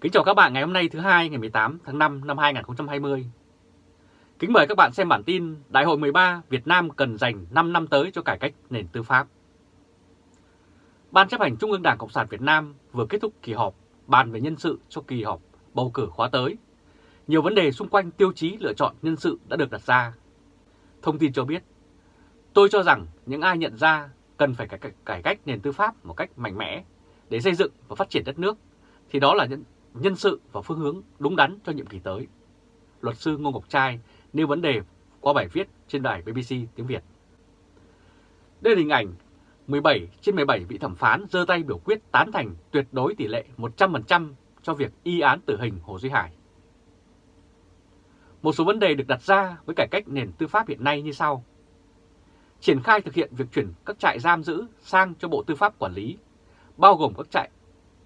Kính chào các bạn ngày hôm nay thứ hai ngày 18 tháng 5 năm 2020. Kính mời các bạn xem bản tin Đại hội 13 Việt Nam cần dành 5 năm tới cho cải cách nền tư pháp. Ban chấp hành Trung ương Đảng Cộng sản Việt Nam vừa kết thúc kỳ họp bàn về nhân sự cho kỳ họp bầu cử khóa tới. Nhiều vấn đề xung quanh tiêu chí lựa chọn nhân sự đã được đặt ra. Thông tin cho biết, tôi cho rằng những ai nhận ra cần phải cải cách nền tư pháp một cách mạnh mẽ để xây dựng và phát triển đất nước thì đó là những nhân sự và phương hướng đúng đắn cho nhiệm kỳ tới. Luật sư Ngô Ngọc Trai nêu vấn đề qua bài viết trên đài BBC tiếng Việt. Đây là hình ảnh 17 trên 17 vị thẩm phán giơ tay biểu quyết tán thành tuyệt đối tỷ lệ 100% cho việc y án tử hình Hồ Duy Hải. Một số vấn đề được đặt ra với cải cách nền tư pháp hiện nay như sau. Triển khai thực hiện việc chuyển các trại giam giữ sang cho Bộ Tư pháp quản lý, bao gồm các trại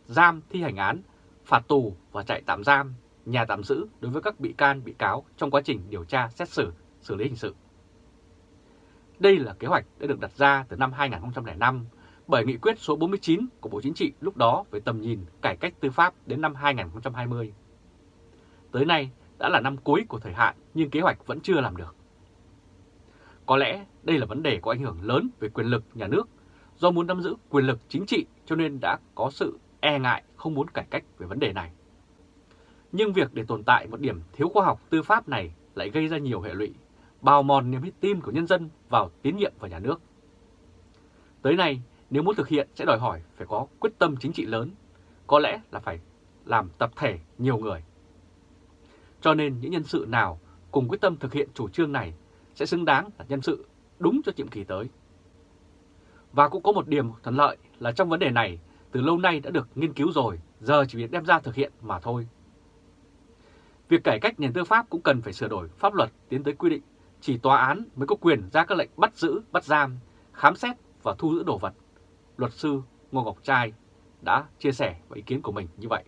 giam thi hành án, phạt tù và trại tạm giam, nhà tạm giữ đối với các bị can bị cáo trong quá trình điều tra xét xử, xử lý hình sự. Đây là kế hoạch đã được đặt ra từ năm 2005 bởi nghị quyết số 49 của Bộ Chính trị lúc đó về tầm nhìn cải cách tư pháp đến năm 2020. Tới nay đã là năm cuối của thời hạn nhưng kế hoạch vẫn chưa làm được. Có lẽ đây là vấn đề có ảnh hưởng lớn về quyền lực nhà nước do muốn nắm giữ quyền lực chính trị cho nên đã có sự e ngại không muốn cải cách về vấn đề này. Nhưng việc để tồn tại một điểm thiếu khoa học tư pháp này lại gây ra nhiều hệ lụy, bào mòn niềm tin của nhân dân vào tín nhiệm vào nhà nước. Tới nay, nếu muốn thực hiện sẽ đòi hỏi phải có quyết tâm chính trị lớn, có lẽ là phải làm tập thể nhiều người. Cho nên những nhân sự nào cùng quyết tâm thực hiện chủ trương này sẽ xứng đáng là nhân sự đúng cho nhiệm kỳ tới. Và cũng có một điểm thuận lợi là trong vấn đề này từ lâu nay đã được nghiên cứu rồi, giờ chỉ việc đem ra thực hiện mà thôi. Việc cải cách nền tư pháp cũng cần phải sửa đổi pháp luật tiến tới quy định chỉ tòa án mới có quyền ra các lệnh bắt giữ, bắt giam, khám xét và thu giữ đồ vật. Luật sư Ngô Ngọc Trai đã chia sẻ và ý kiến của mình như vậy.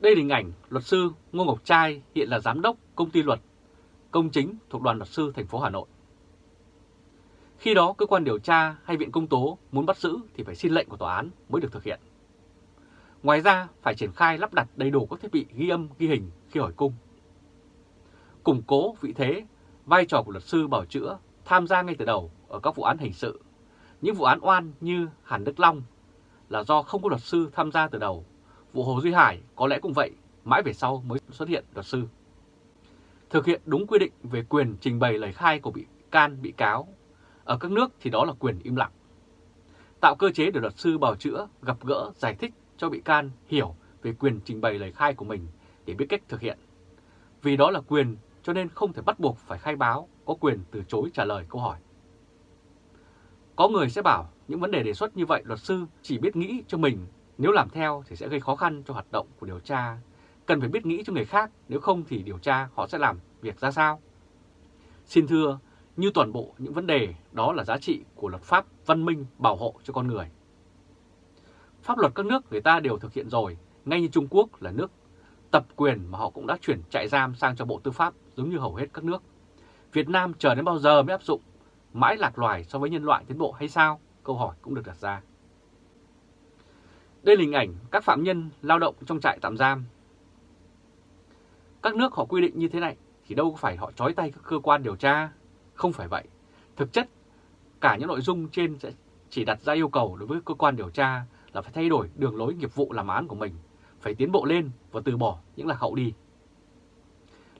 Đây là hình ảnh luật sư Ngô Ngọc Trai hiện là giám đốc công ty luật công chính thuộc đoàn luật sư thành phố Hà Nội. Khi đó cơ quan điều tra hay viện công tố muốn bắt giữ thì phải xin lệnh của tòa án mới được thực hiện. Ngoài ra phải triển khai lắp đặt đầy đủ các thiết bị ghi âm, ghi hình khi hỏi cung. Củng cố vị thế, vai trò của luật sư bảo chữa tham gia ngay từ đầu ở các vụ án hình sự. Những vụ án oan như Hàn Đức Long là do không có luật sư tham gia từ đầu. Vụ Hồ Duy Hải có lẽ cũng vậy, mãi về sau mới xuất hiện luật sư. Thực hiện đúng quy định về quyền trình bày lời khai của bị can, bị cáo ở các nước thì đó là quyền im lặng. Tạo cơ chế để luật sư bào chữa, gặp gỡ, giải thích cho bị can hiểu về quyền trình bày lời khai của mình để biết cách thực hiện. Vì đó là quyền cho nên không thể bắt buộc phải khai báo, có quyền từ chối trả lời câu hỏi. Có người sẽ bảo những vấn đề đề xuất như vậy luật sư chỉ biết nghĩ cho mình, nếu làm theo thì sẽ gây khó khăn cho hoạt động của điều tra. Cần phải biết nghĩ cho người khác, nếu không thì điều tra họ sẽ làm việc ra sao? Xin thưa, như toàn bộ những vấn đề đó là giá trị của luật pháp văn minh bảo hộ cho con người. Pháp luật các nước người ta đều thực hiện rồi, ngay như Trung Quốc là nước tập quyền mà họ cũng đã chuyển trại giam sang cho Bộ Tư pháp giống như hầu hết các nước. Việt Nam chờ đến bao giờ mới áp dụng, mãi lạc loài so với nhân loại tiến bộ hay sao? Câu hỏi cũng được đặt ra. Đây là hình ảnh các phạm nhân lao động trong trại tạm giam. Các nước họ quy định như thế này thì đâu phải họ trói tay các cơ quan điều tra không phải vậy. Thực chất, cả những nội dung trên sẽ chỉ đặt ra yêu cầu đối với cơ quan điều tra là phải thay đổi đường lối nghiệp vụ làm án của mình, phải tiến bộ lên và từ bỏ những lạc hậu đi.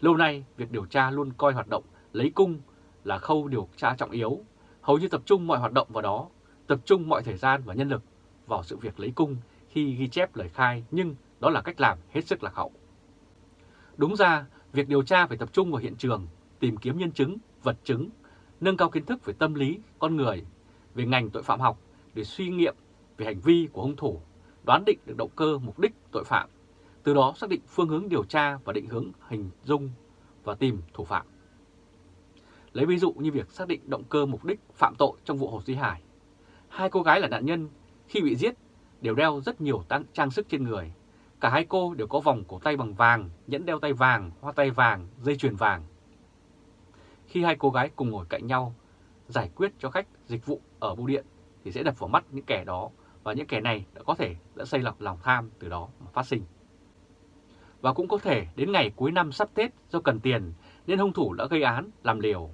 Lâu nay, việc điều tra luôn coi hoạt động lấy cung là khâu điều tra trọng yếu, hầu như tập trung mọi hoạt động vào đó, tập trung mọi thời gian và nhân lực vào sự việc lấy cung khi ghi chép lời khai, nhưng đó là cách làm hết sức lạc hậu. Đúng ra, việc điều tra phải tập trung vào hiện trường, tìm kiếm nhân chứng vật chứng, nâng cao kiến thức về tâm lý, con người, về ngành tội phạm học để suy nghiệm về hành vi của hung thủ, đoán định được động cơ mục đích tội phạm, từ đó xác định phương hướng điều tra và định hướng hình dung và tìm thủ phạm. Lấy ví dụ như việc xác định động cơ mục đích phạm tội trong vụ Hồ Duy Hải. Hai cô gái là nạn nhân khi bị giết đều đeo rất nhiều trang sức trên người. Cả hai cô đều có vòng cổ tay bằng vàng, nhẫn đeo tay vàng, hoa tay vàng, dây chuyền vàng khi hai cô gái cùng ngồi cạnh nhau giải quyết cho khách dịch vụ ở bưu điện thì sẽ đập vào mắt những kẻ đó và những kẻ này đã có thể đã xây lọc lòng tham từ đó mà phát sinh. Và cũng có thể đến ngày cuối năm sắp Tết do cần tiền nên hung thủ đã gây án, làm liều.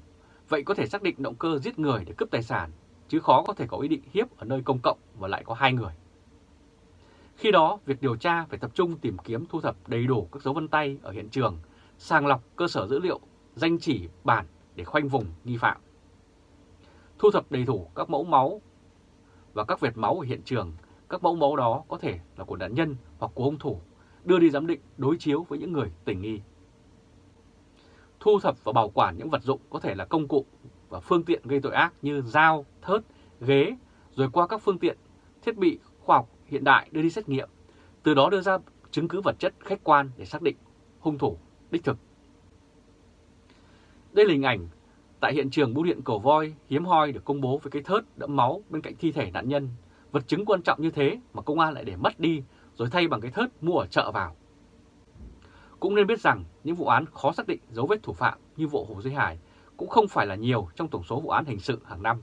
Vậy có thể xác định động cơ giết người để cướp tài sản, chứ khó có thể có ý định hiếp ở nơi công cộng và lại có hai người. Khi đó, việc điều tra phải tập trung tìm kiếm thu thập đầy đủ các dấu vân tay ở hiện trường, sàng lọc cơ sở dữ liệu, danh chỉ, bản để khoanh vùng nghi phạm. Thu thập đầy đủ các mẫu máu và các vệt máu ở hiện trường, các mẫu máu đó có thể là của nạn nhân hoặc của hung thủ, đưa đi giám định đối chiếu với những người tình nghi. Thu thập và bảo quản những vật dụng có thể là công cụ và phương tiện gây tội ác như dao, thớt, ghế, rồi qua các phương tiện, thiết bị khoa học hiện đại đưa đi xét nghiệm, từ đó đưa ra chứng cứ vật chất khách quan để xác định hung thủ đích thực. Đây là hình ảnh tại hiện trường bưu điện cầu voi hiếm hoi được công bố với cái thớt đẫm máu bên cạnh thi thể nạn nhân. Vật chứng quan trọng như thế mà công an lại để mất đi rồi thay bằng cái thớt mua ở chợ vào. Cũng nên biết rằng những vụ án khó xác định dấu vết thủ phạm như vụ Hồ Duy Hải cũng không phải là nhiều trong tổng số vụ án hình sự hàng năm.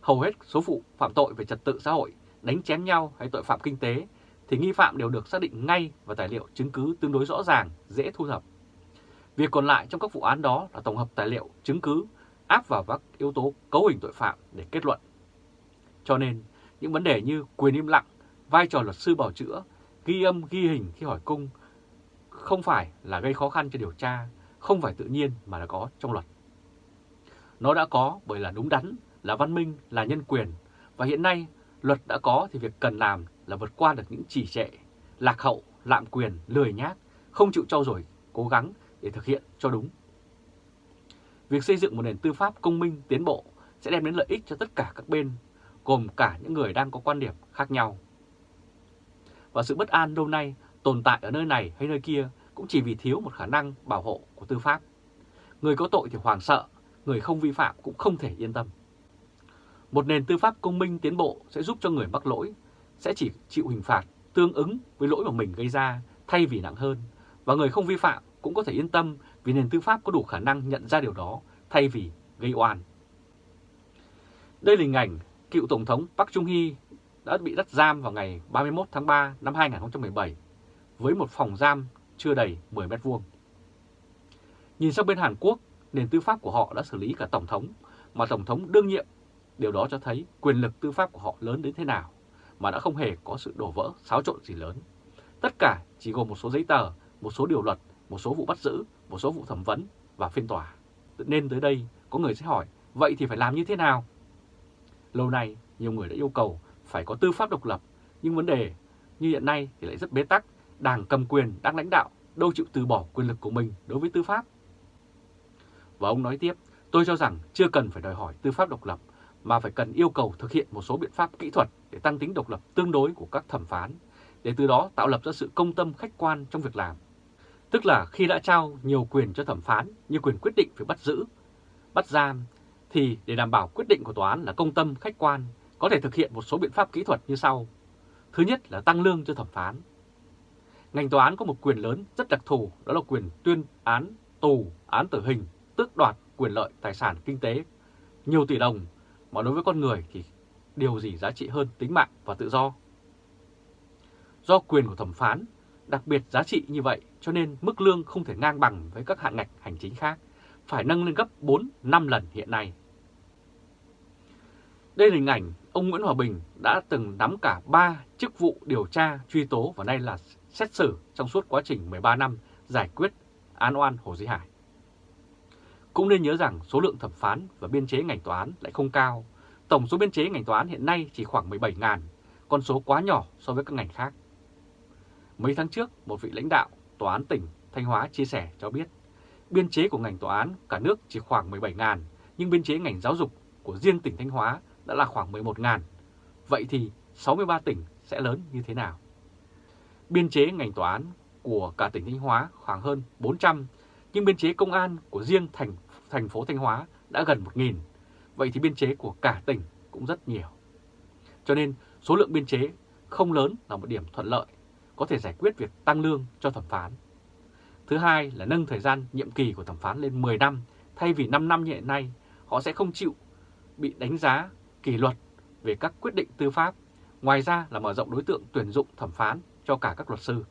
Hầu hết số vụ phạm tội về trật tự xã hội, đánh chém nhau hay tội phạm kinh tế thì nghi phạm đều được xác định ngay và tài liệu chứng cứ tương đối rõ ràng, dễ thu thập. Việc còn lại trong các vụ án đó là tổng hợp tài liệu, chứng cứ, áp vào các yếu tố cấu hình tội phạm để kết luận. Cho nên, những vấn đề như quyền im lặng, vai trò luật sư bảo chữa, ghi âm, ghi hình khi hỏi cung không phải là gây khó khăn cho điều tra, không phải tự nhiên mà là có trong luật. Nó đã có bởi là đúng đắn, là văn minh, là nhân quyền, và hiện nay luật đã có thì việc cần làm là vượt qua được những chỉ trệ, lạc hậu, lạm quyền, lười nhác, không chịu trau dồi, cố gắng để thực hiện cho đúng. Việc xây dựng một nền tư pháp công minh, tiến bộ sẽ đem đến lợi ích cho tất cả các bên, gồm cả những người đang có quan điểm khác nhau. Và sự bất an lâu nay tồn tại ở nơi này hay nơi kia cũng chỉ vì thiếu một khả năng bảo hộ của tư pháp. Người có tội thì hoàng sợ, người không vi phạm cũng không thể yên tâm. Một nền tư pháp công minh tiến bộ sẽ giúp cho người mắc lỗi sẽ chỉ chịu hình phạt tương ứng với lỗi mà mình gây ra thay vì nặng hơn, và người không vi phạm cũng có thể yên tâm vì nền tư pháp có đủ khả năng nhận ra điều đó thay vì gây oan. Đây là hình ảnh cựu Tổng thống Park Chung-hee đã bị bắt giam vào ngày 31 tháng 3 năm 2017 với một phòng giam chưa đầy 10 mét vuông. Nhìn sang bên Hàn Quốc, nền tư pháp của họ đã xử lý cả Tổng thống, mà Tổng thống đương nhiệm. Điều đó cho thấy quyền lực tư pháp của họ lớn đến thế nào, mà đã không hề có sự đổ vỡ, xáo trộn gì lớn. Tất cả chỉ gồm một số giấy tờ, một số điều luật, một số vụ bắt giữ, một số vụ thẩm vấn và phiên tòa. Nên tới đây, có người sẽ hỏi, vậy thì phải làm như thế nào? Lâu nay, nhiều người đã yêu cầu phải có tư pháp độc lập, nhưng vấn đề như hiện nay thì lại rất bế tắc đảng cầm quyền đang lãnh đạo đâu chịu từ bỏ quyền lực của mình đối với tư pháp. Và ông nói tiếp, tôi cho rằng chưa cần phải đòi hỏi tư pháp độc lập, mà phải cần yêu cầu thực hiện một số biện pháp kỹ thuật để tăng tính độc lập tương đối của các thẩm phán, để từ đó tạo lập ra sự công tâm khách quan trong việc làm. Tức là khi đã trao nhiều quyền cho thẩm phán như quyền quyết định phải bắt giữ, bắt giam, thì để đảm bảo quyết định của tòa án là công tâm khách quan, có thể thực hiện một số biện pháp kỹ thuật như sau. Thứ nhất là tăng lương cho thẩm phán, Ngành tòa án có một quyền lớn rất đặc thù, đó là quyền tuyên án tù, án tử hình, tước đoạt quyền lợi tài sản kinh tế nhiều tỷ đồng, mà đối với con người thì điều gì giá trị hơn tính mạng và tự do. Do quyền của thẩm phán đặc biệt giá trị như vậy cho nên mức lương không thể ngang bằng với các hạng ngạch hành chính khác, phải nâng lên gấp 4-5 lần hiện nay. Đây là hình ảnh ông Nguyễn Hòa Bình đã từng nắm cả 3 chức vụ điều tra, truy tố và nay là xét xử trong suốt quá trình 13 năm giải quyết án oan Hồ Duy Hải. Cũng nên nhớ rằng số lượng thẩm phán và biên chế ngành tòa án lại không cao. Tổng số biên chế ngành tòa án hiện nay chỉ khoảng 17.000, con số quá nhỏ so với các ngành khác. Mấy tháng trước, một vị lãnh đạo tòa án tỉnh Thanh Hóa chia sẻ cho biết, biên chế của ngành tòa án cả nước chỉ khoảng 17.000, nhưng biên chế ngành giáo dục của riêng tỉnh Thanh Hóa đã là khoảng 11.000. Vậy thì 63 tỉnh sẽ lớn như thế nào? Biên chế ngành tòa án của cả tỉnh Thanh Hóa khoảng hơn 400, nhưng biên chế công an của riêng thành, thành phố Thanh Hóa đã gần 1.000. Vậy thì biên chế của cả tỉnh cũng rất nhiều. Cho nên số lượng biên chế không lớn là một điểm thuận lợi, có thể giải quyết việc tăng lương cho thẩm phán. Thứ hai là nâng thời gian nhiệm kỳ của thẩm phán lên 10 năm, thay vì 5 năm như hiện nay, họ sẽ không chịu bị đánh giá kỷ luật về các quyết định tư pháp Ngoài ra là mở rộng đối tượng tuyển dụng thẩm phán cho cả các luật sư.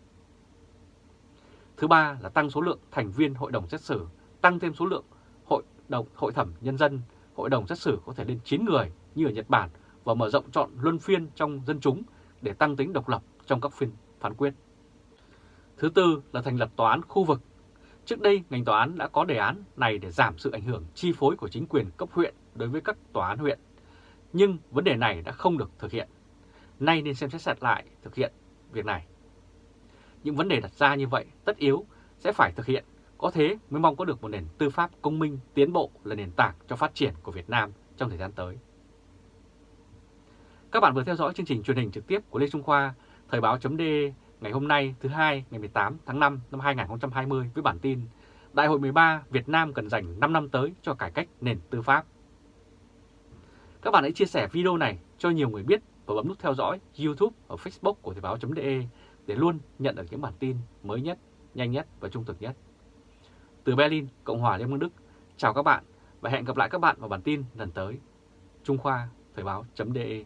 Thứ ba là tăng số lượng thành viên hội đồng xét xử, tăng thêm số lượng hội đồng hội thẩm nhân dân, hội đồng xét xử có thể lên 9 người như ở Nhật Bản và mở rộng chọn luân phiên trong dân chúng để tăng tính độc lập trong các phiên phán quyết. Thứ tư là thành lập tòa án khu vực. Trước đây, ngành tòa án đã có đề án này để giảm sự ảnh hưởng chi phối của chính quyền cấp huyện đối với các tòa án huyện. Nhưng vấn đề này đã không được thực hiện. Nay nên xem xét lại thực hiện việc này. Những vấn đề đặt ra như vậy tất yếu sẽ phải thực hiện, có thế mới mong có được một nền tư pháp công minh, tiến bộ là nền tảng cho phát triển của Việt Nam trong thời gian tới. Các bạn vừa theo dõi chương trình truyền hình trực tiếp của Lê Trung Khoa, Thời báo chấm ngày hôm nay thứ hai ngày 18 tháng 5 năm 2020 với bản tin Đại hội 13 Việt Nam cần dành 5 năm tới cho cải cách nền tư pháp. Các bạn hãy chia sẻ video này cho nhiều người biết và bấm nút theo dõi YouTube và Facebook của Thời báo.de để luôn nhận được những bản tin mới nhất, nhanh nhất và trung thực nhất. Từ Berlin, Cộng hòa Liên bang Đức, chào các bạn và hẹn gặp lại các bạn vào bản tin lần tới. Trung Khoa, Thời báo.de